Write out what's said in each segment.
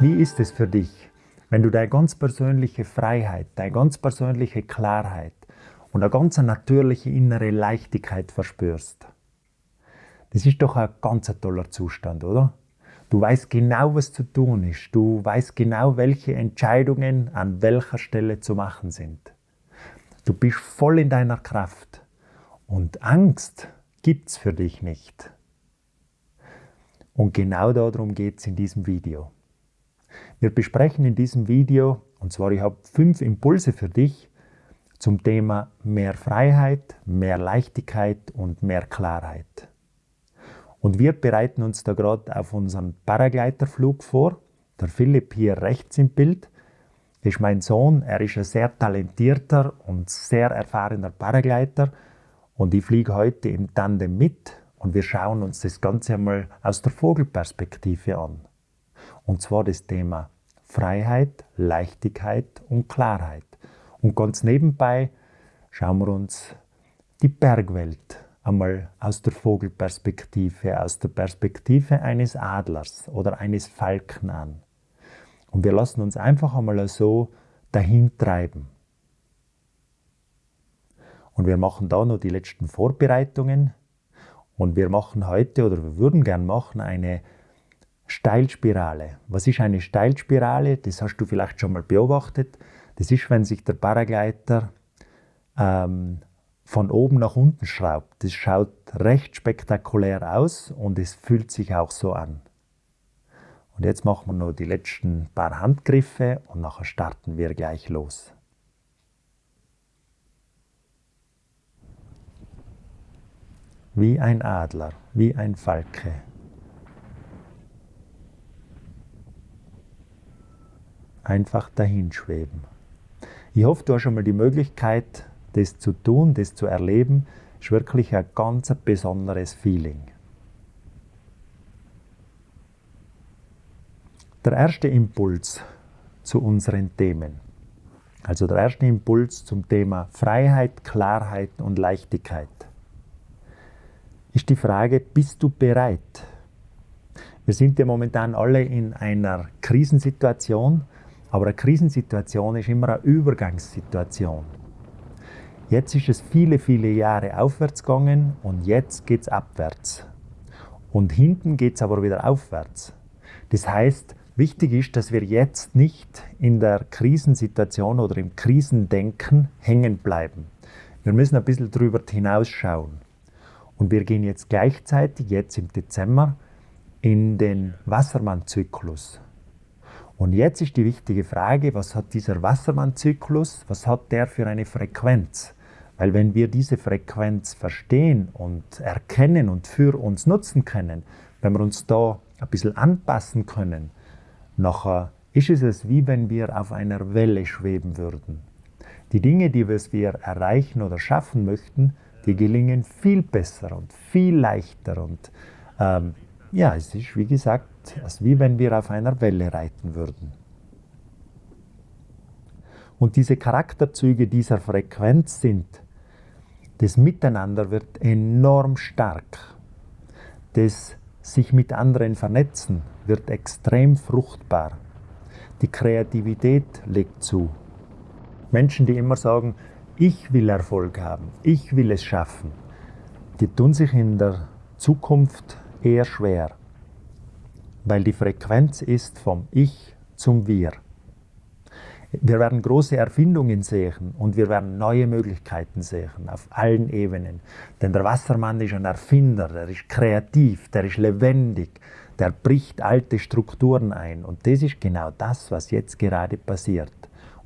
Wie ist es für dich, wenn du deine ganz persönliche Freiheit, deine ganz persönliche Klarheit und eine ganz natürliche innere Leichtigkeit verspürst? Das ist doch ein ganz toller Zustand, oder? Du weißt genau, was zu tun ist. Du weißt genau, welche Entscheidungen an welcher Stelle zu machen sind. Du bist voll in deiner Kraft. Und Angst gibt's für dich nicht. Und genau darum geht es in diesem Video. Wir besprechen in diesem Video, und zwar ich habe fünf Impulse für dich zum Thema mehr Freiheit, mehr Leichtigkeit und mehr Klarheit. Und wir bereiten uns da gerade auf unseren Paragleiterflug vor. Der Philipp hier rechts im Bild ist mein Sohn. Er ist ein sehr talentierter und sehr erfahrener Paragleiter. Und ich fliege heute im Tandem mit und wir schauen uns das Ganze einmal aus der Vogelperspektive an. Und zwar das Thema Freiheit, Leichtigkeit und Klarheit. Und ganz nebenbei schauen wir uns die Bergwelt einmal aus der Vogelperspektive, aus der Perspektive eines Adlers oder eines Falken an. Und wir lassen uns einfach einmal so dahin treiben. Und wir machen da noch die letzten Vorbereitungen. Und wir machen heute oder wir würden gern machen eine Steilspirale. Was ist eine Steilspirale? Das hast du vielleicht schon mal beobachtet. Das ist, wenn sich der Paragleiter ähm, von oben nach unten schraubt. Das schaut recht spektakulär aus und es fühlt sich auch so an. Und jetzt machen wir noch die letzten paar Handgriffe und nachher starten wir gleich los. Wie ein Adler, wie ein Falke. Einfach dahinschweben. Ich hoffe, du hast schon mal die Möglichkeit, das zu tun, das zu erleben, ist wirklich ein ganz besonderes Feeling. Der erste Impuls zu unseren Themen, also der erste Impuls zum Thema Freiheit, Klarheit und Leichtigkeit, ist die Frage, bist du bereit? Wir sind ja momentan alle in einer Krisensituation, aber eine Krisensituation ist immer eine Übergangssituation. Jetzt ist es viele, viele Jahre aufwärts gegangen und jetzt geht es abwärts. Und hinten geht es aber wieder aufwärts. Das heißt, wichtig ist, dass wir jetzt nicht in der Krisensituation oder im Krisendenken hängen bleiben. Wir müssen ein bisschen darüber hinausschauen. Und wir gehen jetzt gleichzeitig, jetzt im Dezember, in den Wassermann-Zyklus. Und jetzt ist die wichtige Frage, was hat dieser Wassermann-Zyklus, was hat der für eine Frequenz? Weil wenn wir diese Frequenz verstehen und erkennen und für uns nutzen können, wenn wir uns da ein bisschen anpassen können, nachher ist es wie wenn wir auf einer Welle schweben würden. Die Dinge, die wir erreichen oder schaffen möchten, die gelingen viel besser und viel leichter und ähm, ja, es ist wie gesagt, als wie wenn wir auf einer Welle reiten würden. Und diese Charakterzüge dieser Frequenz sind, das Miteinander wird enorm stark. Das sich mit anderen vernetzen wird extrem fruchtbar. Die Kreativität legt zu. Menschen, die immer sagen, ich will Erfolg haben, ich will es schaffen, die tun sich in der Zukunft eher schwer, weil die Frequenz ist vom Ich zum Wir. Wir werden große Erfindungen sehen und wir werden neue Möglichkeiten sehen auf allen Ebenen. Denn der Wassermann ist ein Erfinder, der ist kreativ, der ist lebendig, der bricht alte Strukturen ein. Und das ist genau das, was jetzt gerade passiert.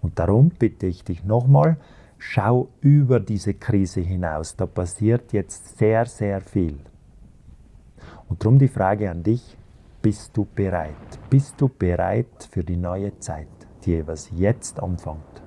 Und darum bitte ich dich nochmal, schau über diese Krise hinaus. Da passiert jetzt sehr, sehr viel. Und darum die Frage an dich, bist du bereit? Bist du bereit für die neue Zeit, die was jetzt anfängt?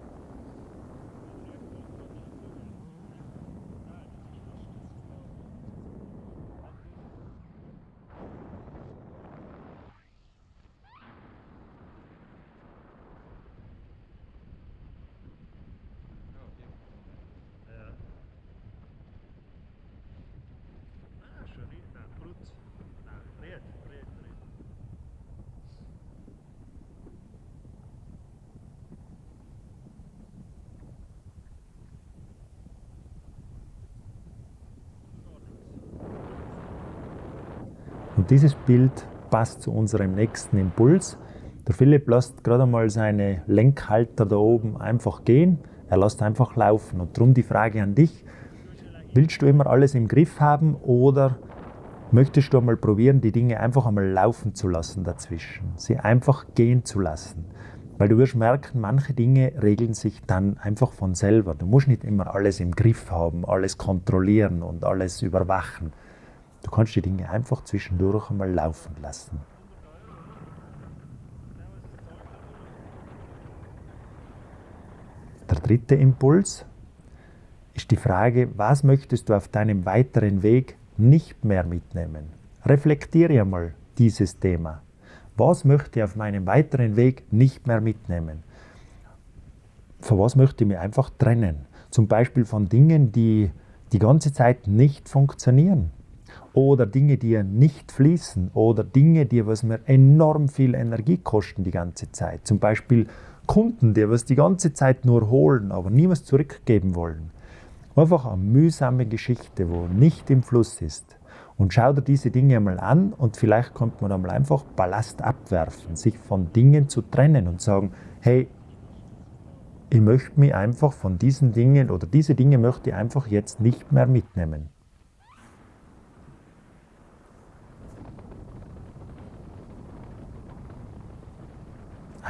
Und dieses Bild passt zu unserem nächsten Impuls. Der Philipp lässt gerade einmal seine Lenkhalter da oben einfach gehen. Er lässt einfach laufen. Und darum die Frage an dich, willst du immer alles im Griff haben oder möchtest du einmal probieren, die Dinge einfach einmal laufen zu lassen dazwischen, sie einfach gehen zu lassen? Weil du wirst merken, manche Dinge regeln sich dann einfach von selber. Du musst nicht immer alles im Griff haben, alles kontrollieren und alles überwachen. Du kannst die Dinge einfach zwischendurch einmal laufen lassen. Der dritte Impuls ist die Frage, was möchtest du auf deinem weiteren Weg nicht mehr mitnehmen? Reflektiere einmal dieses Thema. Was möchte ich auf meinem weiteren Weg nicht mehr mitnehmen? Von was möchte ich mich einfach trennen? Zum Beispiel von Dingen, die die ganze Zeit nicht funktionieren. Oder Dinge, die nicht fließen. Oder Dinge, die was mir enorm viel Energie kosten die ganze Zeit. Zum Beispiel Kunden, die was die ganze Zeit nur holen, aber nie was zurückgeben wollen. Einfach eine mühsame Geschichte, wo nicht im Fluss ist. Und schau dir diese Dinge einmal an und vielleicht kommt man einmal einfach Ballast abwerfen, sich von Dingen zu trennen und sagen, hey, ich möchte mich einfach von diesen Dingen oder diese Dinge möchte ich einfach jetzt nicht mehr mitnehmen.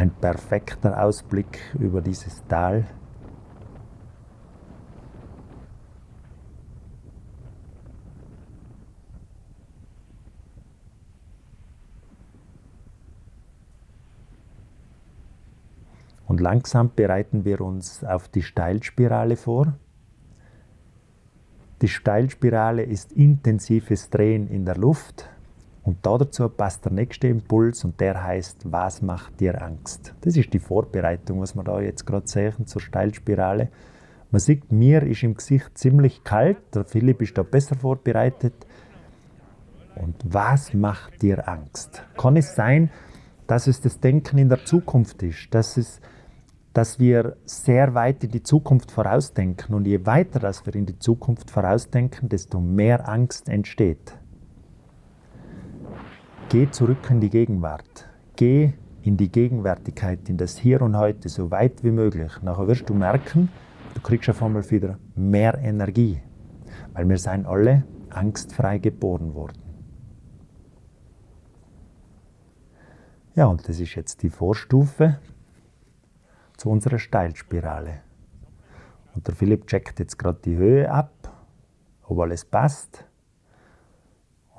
Ein perfekter Ausblick über dieses Tal. Und langsam bereiten wir uns auf die Steilspirale vor. Die Steilspirale ist intensives Drehen in der Luft. Und dazu passt der nächste Impuls und der heißt, was macht dir Angst? Das ist die Vorbereitung, was wir da jetzt gerade sehen zur Steilspirale. Man sieht, mir ist im Gesicht ziemlich kalt, der Philipp ist da besser vorbereitet. Und was macht dir Angst? Kann es sein, dass es das Denken in der Zukunft ist, dass es dass wir sehr weit in die Zukunft vorausdenken. Und je weiter dass wir in die Zukunft vorausdenken, desto mehr Angst entsteht. Geh zurück in die Gegenwart. Geh in die Gegenwärtigkeit, in das Hier und Heute, so weit wie möglich. Nachher wirst du merken, du kriegst auf einmal wieder mehr Energie. Weil wir seien alle angstfrei geboren worden. Ja, und das ist jetzt die Vorstufe zu unserer Steilspirale. Und der Philipp checkt jetzt gerade die Höhe ab, ob alles passt.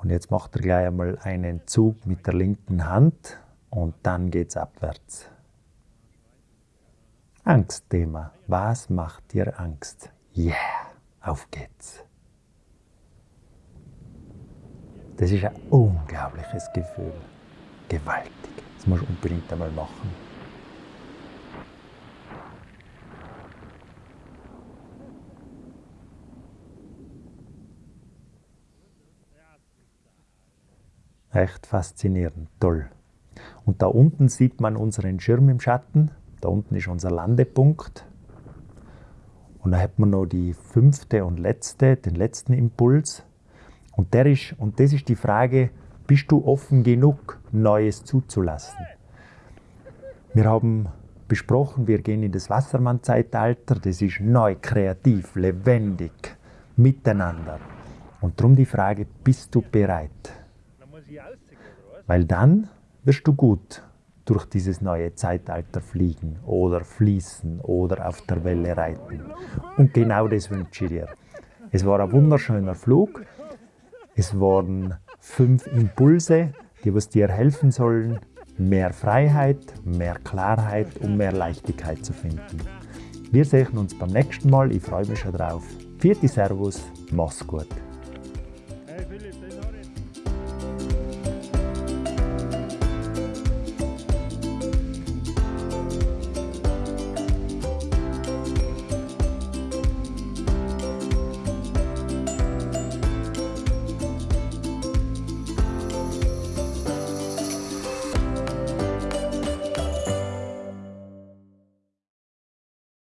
Und jetzt macht er gleich einmal einen Zug mit der linken Hand und dann geht es abwärts. Angstthema. Was macht dir Angst? Yeah, auf geht's. Das ist ein unglaubliches Gefühl. Gewaltig. Das musst du unbedingt einmal machen. Echt faszinierend, toll. Und da unten sieht man unseren Schirm im Schatten. Da unten ist unser Landepunkt. Und da hat man noch die fünfte und letzte, den letzten Impuls. Und, der ist, und das ist die Frage, bist du offen genug, Neues zuzulassen? Wir haben besprochen, wir gehen in das Wassermann-Zeitalter. Das ist neu, kreativ, lebendig, miteinander. Und darum die Frage, bist du bereit? Weil dann wirst du gut durch dieses neue Zeitalter fliegen oder fließen oder auf der Welle reiten. Und genau das wünsche ich dir. Es war ein wunderschöner Flug. Es waren fünf Impulse, die was dir helfen sollen, mehr Freiheit, mehr Klarheit und mehr Leichtigkeit zu finden. Wir sehen uns beim nächsten Mal. Ich freue mich schon drauf. Vierte Servus, mach's gut.